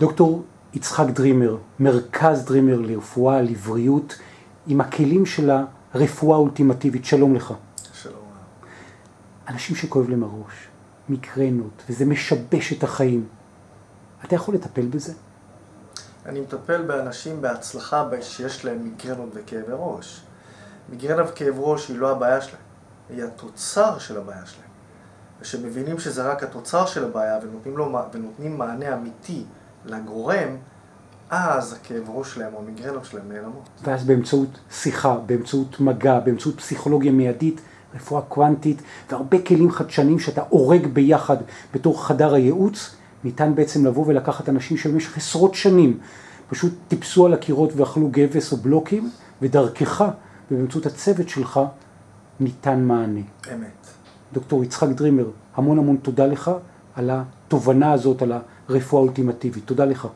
דוקטור יצחק דרימר, מרכז דרימר לרפואה, לבריאות, עם הכלים של הרפואה האולטימטיבית. שלום לך. שלום. אנשים שכואב להם הראש, מיגרנות, וזה משבש את החיים. אתה יכול לטפל בזה? אני מטפל באנשים בהצלחה שיש להם מיגרנות וכאבי ראש. מיגרנה וכאב ראש היא לא הבעיה שלהם, היא התוצר של הבעיה שלהם. ושמבינים שזה רק התוצר של הבעיה ונותנים, לו, ונותנים מענה אמיתי לגורם, אז הכאב ראש שלהם או המיגרנות שלהם נעלמות. ואז באמצעות שיחה, באמצעות מגע, באמצעות פסיכולוגיה מיידית, רפואה קוונטית והרבה כלים חדשניים שאתה הורג ביחד בתור חדר הייעוץ, ניתן בעצם לבוא ולקחת אנשים שבמשך עשרות שנים פשוט טיפסו על הקירות ואכלו גבס או בלוקים, ודרכך ובאמצעות הצוות שלך ניתן מענה. אמת. דוקטור יצחק דרימר, המון המון תודה לך על התובנה הזאת, על הרפואה האולטימטיבית. תודה לך.